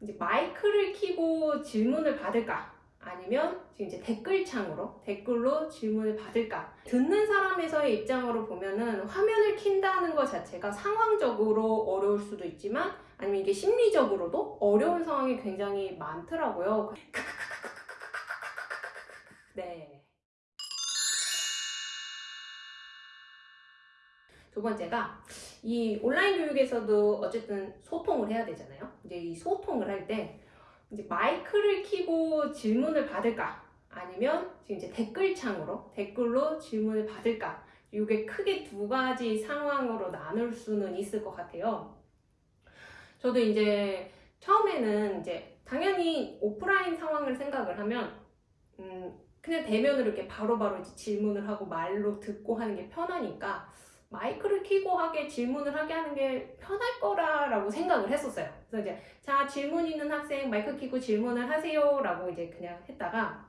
이제 마이크를 켜고 질문을 받을까? 아니면 지금 이제 댓글창으로 댓글로 질문을 받을까? 듣는 사람에서의 입장으로 보면은 화면을 킨다는 것 자체가 상황적으로 어려울 수도 있지만 아니면 이게 심리적으로도 어려운 상황이 굉장히 많더라고요. 네. 두 번째가 이 온라인 교육에서도 어쨌든 소통을 해야 되잖아요. 이제 이 소통을 할 때 이제 마이크를 켜고 질문을 받을까? 아니면 지금 이제 댓글창으로 댓글로 질문을 받을까? 이게 크게 두 가지 상황으로 나눌 수는 있을 것 같아요. 저도 이제 처음에는 이제 당연히 오프라인 상황을 생각을 하면 음 그냥 대면으로 이렇게 바로바로 바로 질문을 하고 말로 듣고 하는 게 편하니까 마이크를 켜고 하게 질문을 하게 하는 게 편할 거라라고 생각을 했었어요. 그래서 이제 자 질문 있는 학생 마이크 켜고 질문을 하세요라고 이제 그냥 했다가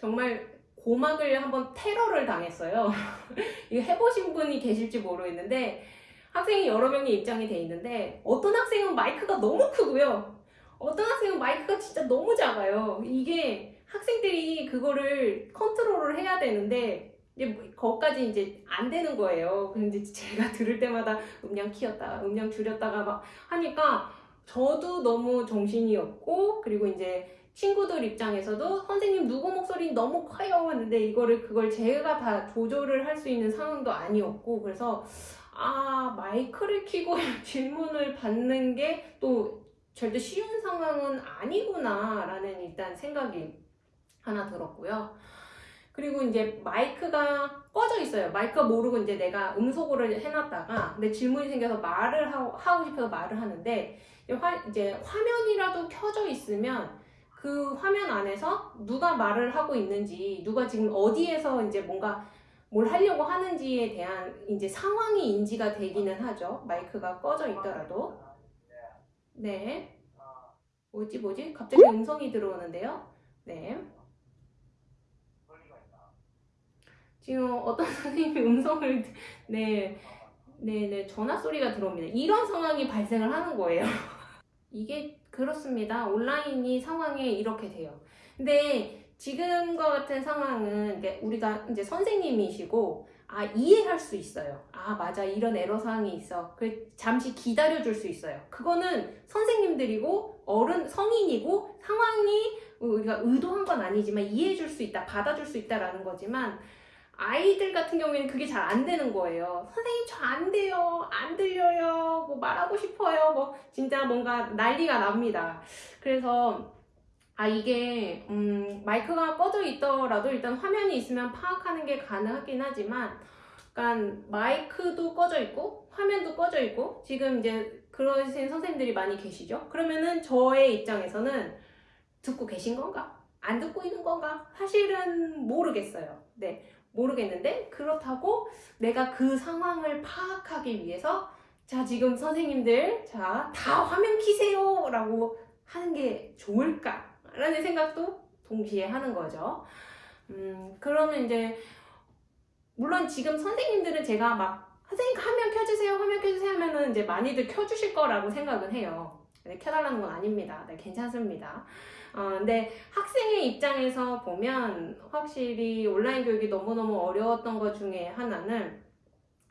정말 고막을 한번 테러를 당했어요. 이거 해보신 분이 계실지 모르겠는데 학생이 여러 명의 입장이 돼 있는데 어떤 학생은 마이크가 너무 크고요. 어떤 학생은 마이크가 진짜 너무 작아요. 이게 학생들이 그거를 컨트롤을 해야 되는데 이제 뭐 거기까지 이제 안 되는 거예요. 근데 제가 들을 때마다 음량 키웠다, 음량 줄였다가 막 하니까 저도 너무 정신이 없고 그리고 이제 친구들 입장에서도 선생님 누구 목소리 너무 커요 하는데 이거를 그걸 제가 다 조절을 할 수 있는 상황도 아니었고 그래서 아 마이크를 켜고 질문을 받는 게 또 절대 쉬운 상황은 아니구나 라는 일단 생각이 하나 들었고요. 그리고 이제 마이크가 꺼져 있어요. 마이크가 모르고 이제 내가 음소거를 해놨다가 내 질문이 생겨서 말을 하고, 하고 싶어서 말을 하는데 화, 이제 화면이라도 켜져 있으면 그 화면 안에서 누가 말을 하고 있는지 누가 지금 어디에서 이제 뭔가 뭘 하려고 하는지에 대한 이제 상황이 인지가 되기는 하죠. 마이크가 꺼져 있더라도. 네. 뭐지 뭐지? 갑자기 음성이 들어오는데요. 네. 지금 어떤 선생님이 음성을 네, 네, 네, 전화 소리가 들어옵니다. 이런 상황이 발생을 하는 거예요. 이게 그렇습니다. 온라인이 상황에 이렇게 돼요. 근데 지금과 같은 상황은 우리가 이제 선생님이시고 아 이해할 수 있어요. 아 맞아 이런 애로 사항이 있어. 그 잠시 기다려 줄 수 있어요. 그거는 선생님들이고 어른 성인이고 상황이 우리가 의도한 건 아니지만 이해해 줄 수 있다, 받아줄 수 있다라는 거지만 아이들 같은 경우에는 그게 잘 안 되는 거예요. 선생님 저 안 돼요. 안 들려요. 뭐 말하고 싶어요. 뭐 진짜 뭔가 난리가 납니다. 그래서 아 이게 음 마이크가 꺼져 있더라도 일단 화면이 있으면 파악하는 게 가능하긴 하지만 그러니까 마이크도 꺼져 있고 화면도 꺼져 있고 지금 이제 그러신 선생님들이 많이 계시죠. 그러면은 저의 입장에서는 듣고 계신 건가? 안 듣고 있는 건가? 사실은 모르겠어요. 네. 모르겠는데 그렇다고 내가 그 상황을 파악하기 위해서 자 지금 선생님들 자 다 화면 키세요 라고 하는 게 좋을까 라는 생각도 동시에 하는 거죠. 음 그러면 이제 물론 지금 선생님들은 제가 막 선생님 화면 켜주세요 화면 켜주세요 하면은 이제 많이들 켜주실 거라고 생각은 해요. 네, 켜달라는 건 아닙니다. 네, 괜찮습니다 어, 근데 학생의 입장에서 보면 확실히 온라인 교육이 너무너무 어려웠던 것 중에 하나는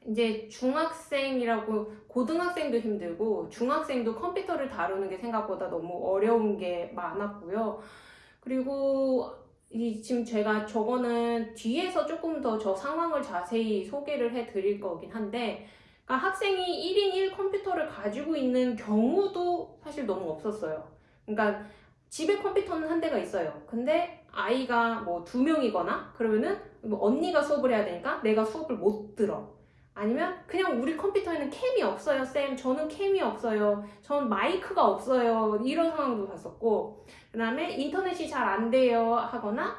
이제 중학생이라고 고등학생도 힘들고 중학생도 컴퓨터를 다루는 게 생각보다 너무 어려운 게 많았고요. 그리고 이 지금 제가 저거는 뒤에서 조금 더 저 상황을 자세히 소개를 해 드릴 거긴 한데 그러니까 학생이 1인 1 컴퓨터를 가지고 있는 경우도 사실 너무 없었어요. 그러니까 집에 컴퓨터는 한 대가 있어요. 근데 아이가 뭐 두 명이거나 그러면은 뭐 언니가 수업을 해야 되니까 내가 수업을 못 들어. 아니면 그냥 우리 컴퓨터에는 캠이 없어요 쌤 저는 캠이 없어요 전 마이크가 없어요 이런 상황도 봤었고 그 다음에 인터넷이 잘 안 돼요 하거나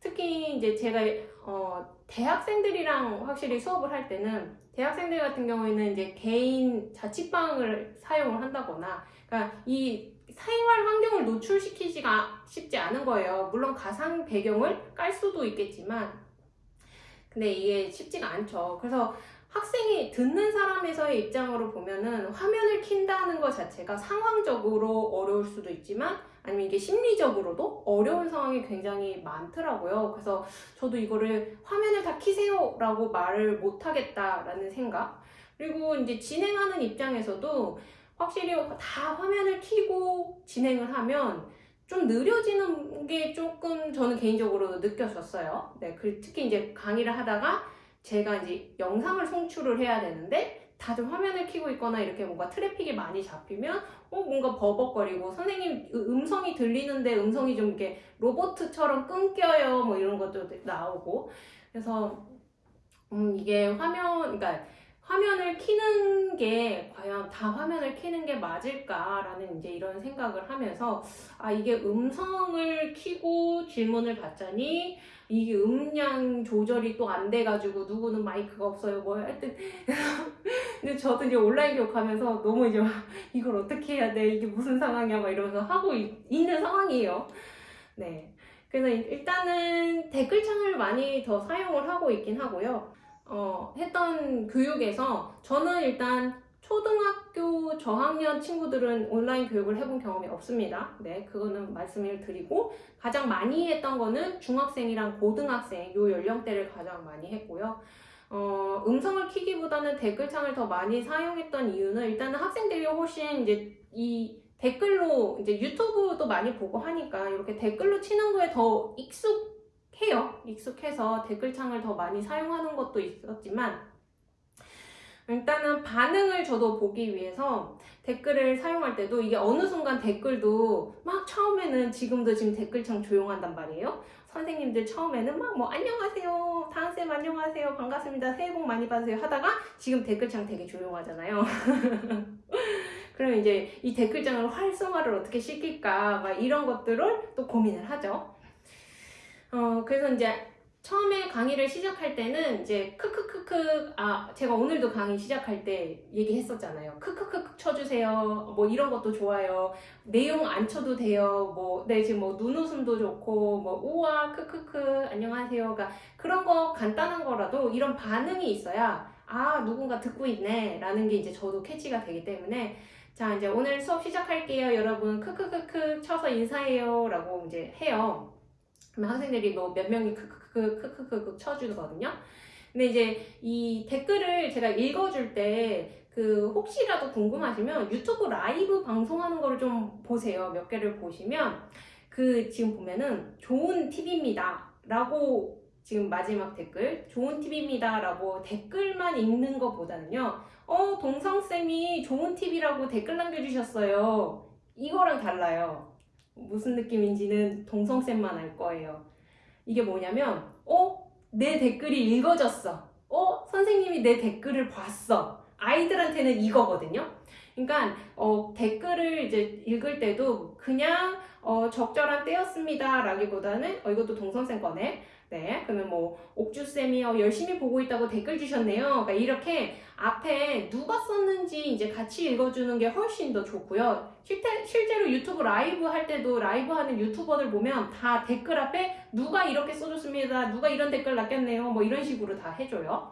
특히 이제 제가 어, 대학생들이랑 확실히 수업을 할 때는 대학생들 같은 경우에는 이제 개인 자취방을 사용을 한다거나 그러니까 이 생활 환경을 노출시키지가 쉽지 않은 거예요. 물론 가상 배경을 깔 수도 있겠지만 근데 이게 쉽지가 않죠. 그래서 학생이 듣는 사람에서의 입장으로 보면은 화면을 킨다는 것 자체가 상황적으로 어려울 수도 있지만 아니면 이게 심리적으로도 어려운 상황이 굉장히 많더라고요. 그래서 저도 이거를 화면을 다 키세요 라고 말을 못 하겠다라는 생각. 그리고 이제 진행하는 입장에서도 확실히 다 화면을 키고 진행을 하면 좀 느려지는 게 조금 저는 개인적으로 느껴졌어요. 네, 그 특히 이제 강의를 하다가 제가 이제 영상을 송출을 해야 되는데 다들 화면을 켜고 있거나 이렇게 뭔가 트래픽이 많이 잡히면 어 뭔가 버벅거리고 선생님 음성이 들리는데 음성이 좀 이렇게 로보트처럼 끊겨요 뭐 이런 것도 나오고 그래서 음 이게 화면 그러니까 화면을 키는 게 과연 다 화면을 키는 게 맞을까라는 이제 이런 생각을 하면서 아 이게 음성을 키고 질문을 받자니 이게 음량 조절이 또 안 돼가지고 누구는 마이크가 없어요 뭐 하여튼. 근데 저도 이제 온라인 교육하면서 너무 이제 막 이걸 어떻게 해야 돼 이게 무슨 상황이야 막 이러면서 하고 있, 있는 상황이에요. 네. 그래서 일단은 댓글창을 많이 더 사용을 하고 있긴 하고요 어, 했던 교육에서 저는 일단 초등학교 저학년 친구들은 온라인 교육을 해본 경험이 없습니다. 네, 그거는 말씀을 드리고 가장 많이 했던 거는 중학생이랑 고등학생 요 연령대를 가장 많이 했고요. 어, 음성을 키기보다는 댓글창을 더 많이 사용했던 이유는 일단은 학생들이 훨씬 이제 이 댓글로 이제 유튜브도 많이 보고 하니까 이렇게 댓글로 치는 거에 더 익숙 해요. 익숙해서 댓글창을 더 많이 사용하는 것도 있었지만 일단은 반응을 저도 보기 위해서 댓글을 사용할 때도 이게 어느 순간 댓글도 막 처음에는 지금도 지금 댓글창 조용한단 말이에요. 선생님들 처음에는 막 뭐 안녕하세요, 다은쌤 안녕하세요, 반갑습니다, 새해 복 많이 받으세요 하다가 지금 댓글창 되게 조용하잖아요. 그럼 이제 이 댓글창을 활성화를 어떻게 시킬까 막 이런 것들을 또 고민을 하죠. 어, 그래서 이제 처음에 강의를 시작할 때는 이제 크크크크 아 제가 오늘도 강의 시작할 때 얘기했었잖아요. 크크크크 쳐주세요. 뭐 이런 것도 좋아요. 내용 안 쳐도 돼요. 뭐네 지금 뭐 눈웃음도 좋고 뭐 우와 크크크 안녕하세요가 그런 거 간단한 거라도 이런 반응이 있어야 아 누군가 듣고 있네 라는 게 이제 저도 캐치가 되기 때문에 자 이제 오늘 수업 시작할게요. 여러분 크크크크 쳐서 인사해요 라고 이제 해요 학생들이 뭐 몇 명이 크크크 크크크 쳐주거든요. 근데 이제 이 댓글을 제가 읽어줄 때 그 혹시라도 궁금하시면 유튜브 라이브 방송하는 거를 좀 보세요. 몇 개를 보시면 그 지금 보면은 좋은 팁입니다. 라고 지금 마지막 댓글 좋은 팁입니다. 라고 댓글만 읽는 것보다는요. 어 동성쌤이 좋은 팁이라고 댓글 남겨주셨어요. 이거랑 달라요. 무슨 느낌인지는 동성쌤만 알 거예요. 이게 뭐냐면, 어? 내 댓글이 읽어졌어. 어? 선생님이 내 댓글을 봤어. 아이들한테는 이거거든요. 그러니까 어, 댓글을 이제 읽을 때도 그냥 어, 적절한 때였습니다 라기보다는 어, 이것도 동성쌤 거네 네, 그러면 뭐 옥주쌤이 어, 열심히 보고 있다고 댓글 주셨네요. 그러니까 이렇게 앞에 누가 썼는지 이제 같이 읽어주는 게 훨씬 더 좋고요. 실제, 실제로 유튜브 라이브 할 때도 라이브 하는 유튜버들 보면 다 댓글 앞에 누가 이렇게 써줬습니다. 누가 이런 댓글 남겼네요. 뭐 이런 식으로 다 해줘요.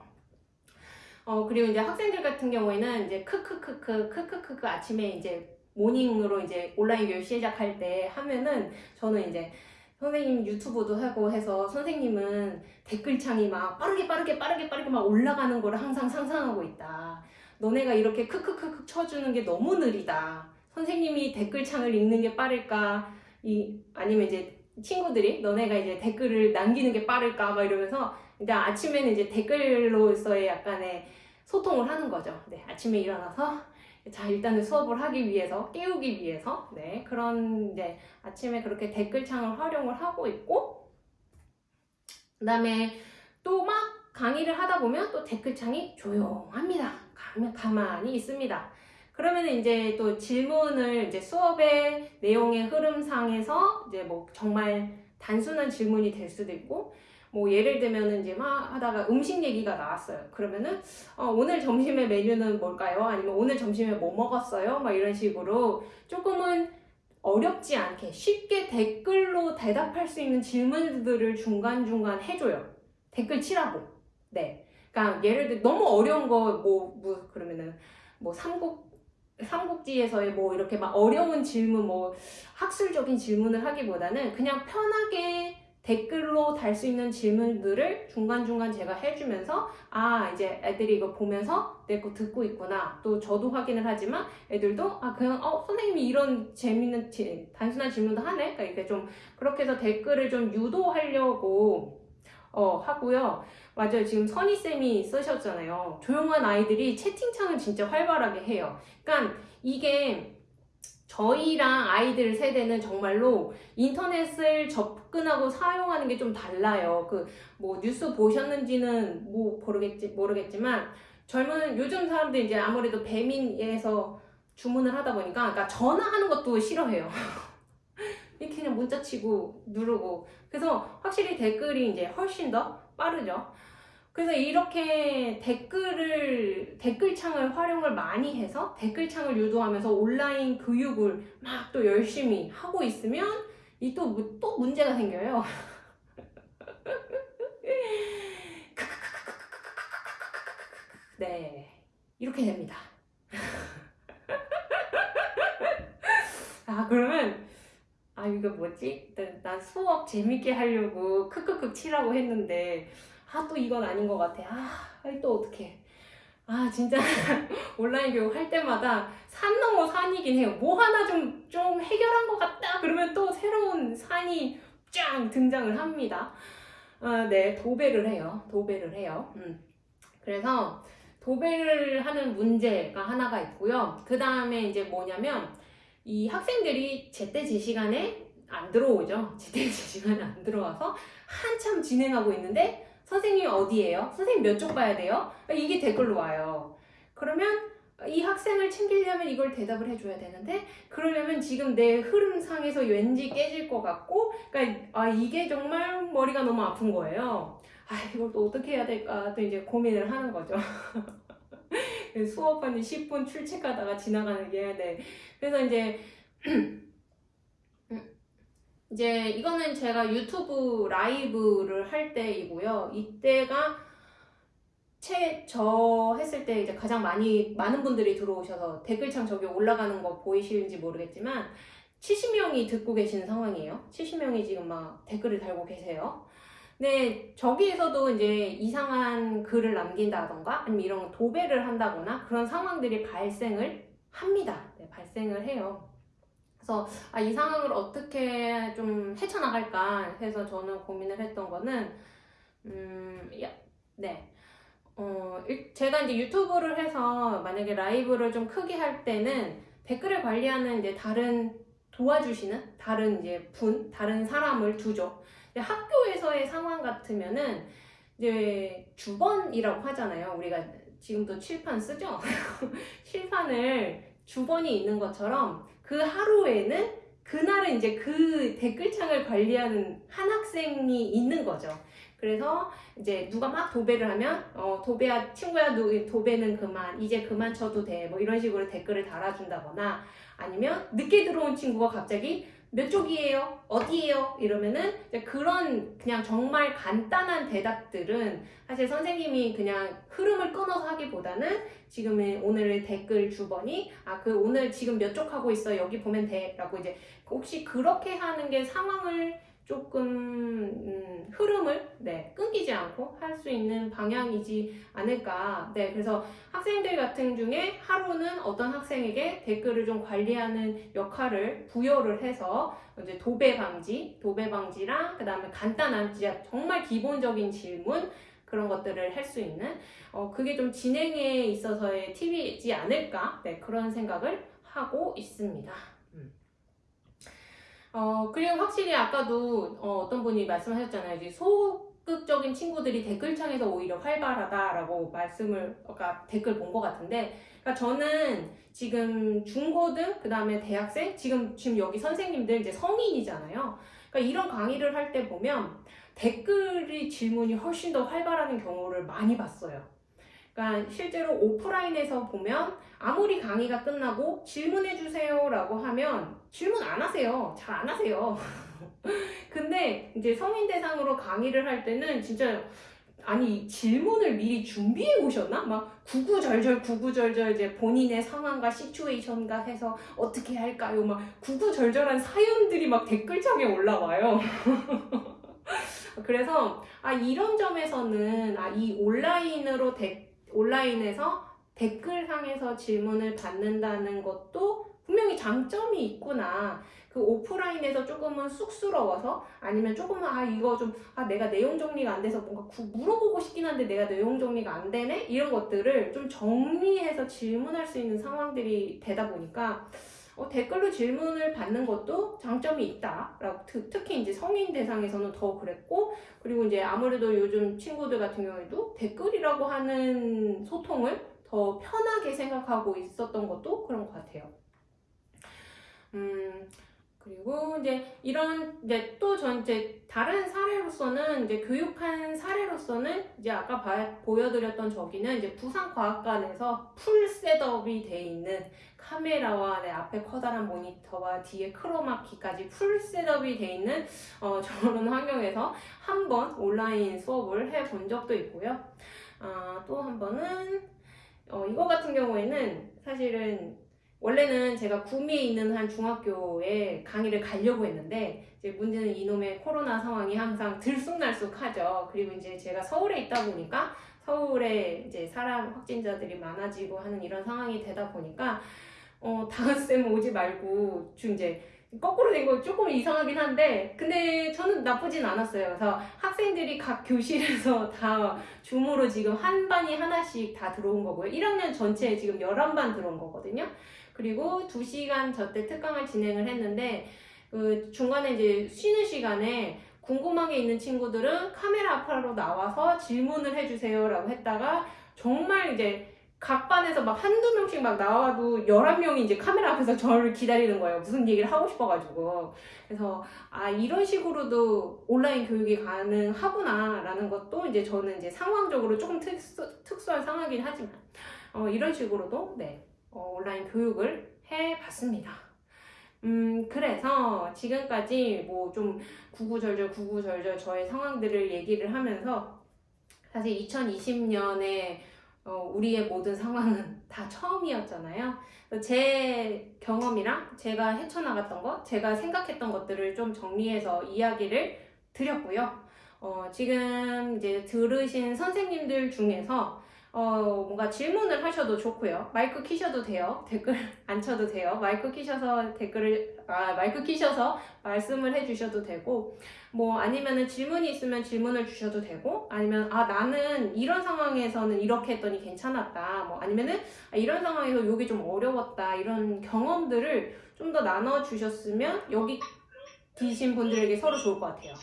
어, 그리고 이제 학생들 같은 경우에는 이제 크크크크 크크크크 아침에 이제 모닝으로 이제 온라인 교육 시작할 때 하면은 저는 이제 선생님 유튜브도 하고 해서 선생님은 댓글창이 막 빠르게 빠르게 빠르게 빠르게 막 올라가는 거를 항상 상상하고 있다. 너네가 이렇게 크크크크 쳐주는 게 너무 느리다. 선생님이 댓글창을 읽는 게 빠를까? 이 아니면 이제 친구들이 너네가 이제 댓글을 남기는 게 빠를까? 막 이러면서 이제 아침에는 이제 댓글로서의 약간의 소통을 하는 거죠. 네, 아침에 일어나서 자 일단은 수업을 하기 위해서 깨우기 위해서 네 그런 이제 아침에 그렇게 댓글창을 활용을 하고 있고 그 다음에 또 막 강의를 하다 보면 또 댓글창이 조용합니다. 가만히 있습니다. 그러면 이제 또 질문을 이제 수업의 내용의 흐름상에서 이제 뭐 정말 단순한 질문이 될 수도 있고 뭐 예를 들면은 이제 막 하다가 음식 얘기가 나왔어요. 그러면은 어, 오늘 점심의 메뉴는 뭘까요? 아니면 오늘 점심에 뭐 먹었어요? 막 이런 식으로 조금은 어렵지 않게 쉽게 댓글로 대답할 수 있는 질문들을 중간중간 해줘요. 댓글 치라고. 네. 그러니까 예를 들어 너무 어려운 거뭐 뭐 그러면은 뭐 삼국 삼국지에서의 뭐 이렇게 막 어려운 질문 뭐 학술적인 질문을 하기보다는 그냥 편하게 댓글로 달 수 있는 질문들을 중간중간 제가 해주면서 아 이제 애들이 이거 보면서 내 거 듣고 있구나. 또 저도 확인을 하지만 애들도 아 그냥 어 선생님이 이런 재밌는 지- 단순한 질문도 하네? 그러니까 이렇게 좀 그렇게 해서 댓글을 좀 유도하려고 어 하고요. 맞아요. 지금 선희쌤이 쓰셨잖아요. 조용한 아이들이 채팅창을 진짜 활발하게 해요. 그러니까 이게 저희랑 아이들 세대는 정말로 인터넷을 접근하고 사용하는 게 좀 달라요. 그 뭐 뉴스 보셨는지는 뭐 모르겠지 모르겠지만 젊은 요즘 사람들 이제 아무래도 배민에서 주문을 하다 보니까 그러니까 전화하는 것도 싫어해요. 이렇게 그냥 문자 치고 누르고 그래서 확실히 댓글이 이제 훨씬 더 빠르죠. 그래서 이렇게 댓글을 댓글창을 활용을 많이 해서 댓글창을 유도하면서 온라인 교육을 막 또 열심히 하고 있으면 이또또 문제가 생겨요. 네 이렇게 됩니다. 아 그러면 아 이거 뭐지? 난, 난 수업 재밌게 하려고 크크크 치라고 했는데 아 또 이건 아닌 것 같아. 아또 어떡해. 아 진짜 온라인 교육 할 때마다 산 넘어 산이긴 해요. 뭐 하나 좀, 좀 해결한 것 같다. 그러면 또 새로운 산이 쫙 등장을 합니다. 아, 네, 도배를 해요. 도배를 해요. 음. 그래서 도배를 하는 문제가 하나가 있고요. 그 다음에 이제 뭐냐면 이 학생들이 제때 제 시간에 안 들어오죠. 제때 제 시간에 안 들어와서 한참 진행하고 있는데 선생님이 어디예요? 선생님 몇 쪽 봐야 돼요? 이게 댓글로 와요. 그러면 이 학생을 챙기려면 이걸 대답을 해줘야 되는데 그러려면 지금 내 흐름상에서 왠지 깨질 것 같고 그러니까 아 이게 정말 머리가 너무 아픈 거예요. 아 이걸 또 어떻게 해야 될까 또 이제 고민을 하는 거죠. 수업 한 10분 출첵하다가 지나가는 게 네. 그래서 이제 이제 이거는 제가 유튜브 라이브를 할 때이고요. 이때가 채, 저 했을 때 이제 가장 많이, 많은 분들이 들어오셔서 댓글창 저기 올라가는 거 보이시는지 모르겠지만 70명이 듣고 계시는 상황이에요. 70명이 지금 막 댓글을 달고 계세요. 네, 저기에서도 이제 이상한 글을 남긴다던가 아니면 이런 도배를 한다거나 그런 상황들이 발생을 합니다. 네, 발생을 해요. 그래서 아, 이 상황을 어떻게 좀 헤쳐나갈까 해서 저는 고민을 했던 거는 음, 야, 네. 어, 일- 제가 이제 유튜브를 해서 만약에 라이브를 좀 크게 할 때는 댓글을 관리하는 이제 다른 도와주시는 다른 이제 분, 다른 사람을 두죠. 학교에서의 상황 같으면은 이제 주번이라고 하잖아요. 우리가 지금도 칠판 쓰죠? 칠판을 주번이 있는 것처럼 그 하루에는 그날은 이제 그 댓글창을 관리하는 한 학생이 있는 거죠. 그래서 이제 누가 막 도배를 하면 어 도배야 친구야 너 도배는 그만 이제 그만 쳐도 돼 뭐 이런 식으로 댓글을 달아준다거나 아니면 늦게 들어온 친구가 갑자기 몇 쪽이에요? 어디에요? 이러면은 그런 그냥 정말 간단한 대답들은 사실 선생님이 그냥 흐름을 끊어서 하기보다는 지금의 오늘의 댓글 주번이 아 그 오늘 지금 몇 쪽 하고 있어 여기 보면 돼 라고 이제 혹시 그렇게 하는 게 상황을 조금 음, 흐름을 네, 끊기지 않고 할 수 있는 방향이지 않을까. 네, 그래서 학생들 같은 중에 하루는 어떤 학생에게 댓글을 좀 관리하는 역할을 부여를 해서 이제 도배 방지, 도배 방지랑 그 다음에 간단한 진짜 정말 기본적인 질문 그런 것들을 할 수 있는 어, 그게 좀 진행에 있어서의 팁이지 않을까. 네, 그런 생각을 하고 있습니다. 어, 그리고 확실히 아까도 어, 떤 분이 말씀하셨잖아요. 이제 소극적인 친구들이 댓글창에서 오히려 활발하다라고 말씀을 아까 댓글 본 것 같은데, 그러니까 저는 지금 중고등, 그 다음에 대학생, 지금 지금 여기 선생님들 이제 성인이잖아요. 그러니까 이런 강의를 할 때 보면 댓글이 질문이 훨씬 더 활발하는 경우를 많이 봤어요. 그러니까 실제로 오프라인에서 보면 아무리 강의가 끝나고 질문해 주세요 라고 하면 질문 안 하세요. 잘 안 하세요. 근데 이제 성인 대상으로 강의를 할 때는 진짜 아니 질문을 미리 준비해 오셨나? 막 구구절절 구구절절 이제 본인의 상황과 시츄에이션과 해서 어떻게 할까요? 막 구구절절한 사연들이 막 댓글창에 올라와요. 그래서 아 이런 점에서는 아 이 온라인으로 데, 온라인에서 댓글상에서 질문을 받는다는 것도 분명히 장점이 있구나. 그 오프라인에서 조금은 쑥스러워서 아니면 조금은 아 이거 좀 아 내가 내용 정리가 안 돼서 뭔가 구- 물어보고 싶긴 한데 내가 내용 정리가 안 되네 이런 것들을 좀 정리해서 질문할 수 있는 상황들이 되다 보니까 어, 댓글로 질문을 받는 것도 장점이 있다 라고 특, 특히 이제 성인 대상에서는 더 그랬고 그리고 이제 아무래도 요즘 친구들 같은 경우에도 댓글이라고 하는 소통을 더 편하게 생각하고 있었던 것도 그런 것 같아요. 음, 그리고 이제 이런 이제 또 전 이제 다른 사례로서는 이제 교육한 사례로서는 이제 아까 봐- 보여드렸던 저기는 이제 부산과학관에서 full setup이 돼 있는 카메라와 내 앞에 커다란 모니터와 뒤에 크로마키까지 full setup이 돼 있는 어, 저런 환경에서 한 번 온라인 수업을 해 본 적도 있고요. 아, 또한 번은 어, 이거 같은 경우에는 사실은 원래는 제가 구미에 있는 한 중학교에 강의를 가려고 했는데 이제 문제는 이놈의 코로나 상황이 항상 들쑥날쑥하죠. 그리고 이제 제가 서울에 있다 보니까 서울에 이제 사람 확진자들이 많아지고 하는 이런 상황이 되다 보니까 어 다은 쌤 오지 말고 좀 이제 거꾸로 된 거 조금 이상하긴 한데 근데 저는 나쁘진 않았어요. 그래서 학생들이 각 교실에서 다 줌으로 지금 한 반이 하나씩 다 들어온 거고요. 1학년 전체에 지금 11반 들어온 거거든요. 그리고 2시간 저때 특강을 진행을 했는데 그 중간에 이제 쉬는 시간에 궁금한 게 있는 친구들은 카메라 앞으로 나와서 질문을 해주세요 라고 했다가 정말 이제 각 반에서 막 한두 명씩 막 나와도 11명이 이제 카메라 앞에서 저를 기다리는 거예요. 무슨 얘기를 하고 싶어가지고. 그래서, 아, 이런 식으로도 온라인 교육이 가능하구나 라는 것도 이제 저는 이제 상황적으로 조금 특수, 특수한 상황이긴 하지만, 어, 이런 식으로도, 네, 어, 온라인 교육을 해봤습니다. 음, 그래서 지금까지 뭐 좀 구구절절 구구절절 저의 상황들을 얘기를 하면서 사실 2020년에 어, 우리의 모든 상황은 다 처음이었잖아요. 제 경험이랑 제가 헤쳐나갔던 것, 제가 생각했던 것들을 좀 정리해서 이야기를 드렸고요. 어, 지금 이제 들으신 선생님들 중에서 어, 뭔가 질문을 하셔도 좋고요. 마이크 키셔도 돼요. 댓글 안 쳐도 돼요. 마이크 키셔서 댓글을, 아, 마이크 키셔서 말씀을 해주셔도 되고, 뭐, 아니면은 질문이 있으면 질문을 주셔도 되고, 아니면, 아, 나는 이런 상황에서는 이렇게 했더니 괜찮았다. 뭐, 아니면은, 아, 이런 상황에서 이게 좀 어려웠다. 이런 경험들을 좀 더 나눠주셨으면, 여기 계신 분들에게 서로 좋을 것 같아요.